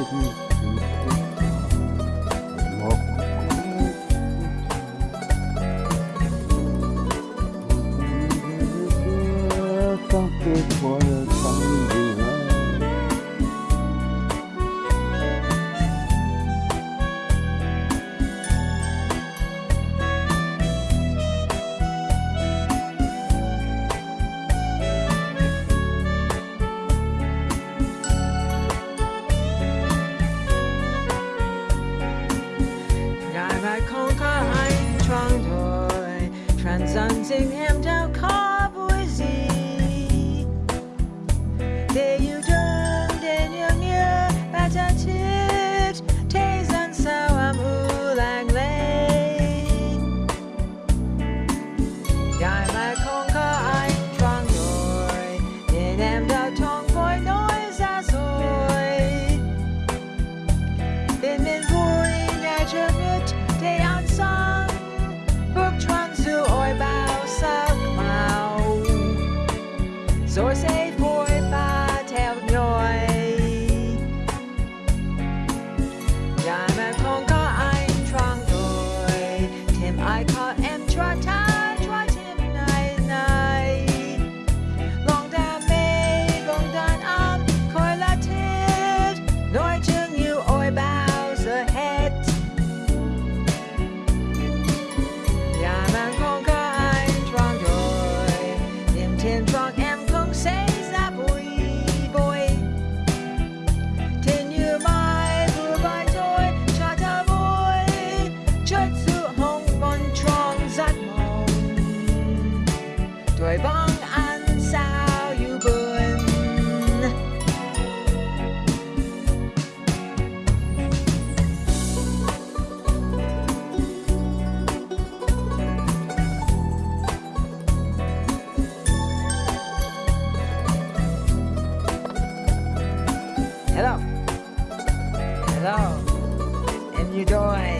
Thank you for your time. đã chán chết thế gian sao âm u lạnh lên ngài lại không có anh choáng nổi nên em đã thoáng vội nói ra rồi bên mình vui ngày chưa biết thế ăn xong bước choáng dù ôi bao sắc màu. Rồi sẽ vui I caught M. Trotter. Hello. Hello. And you doing?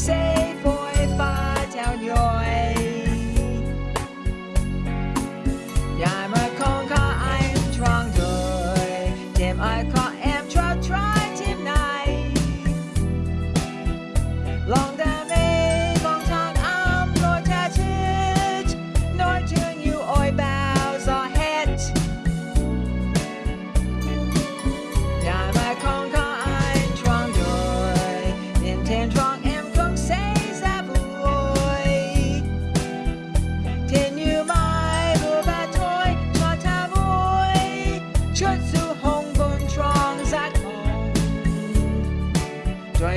say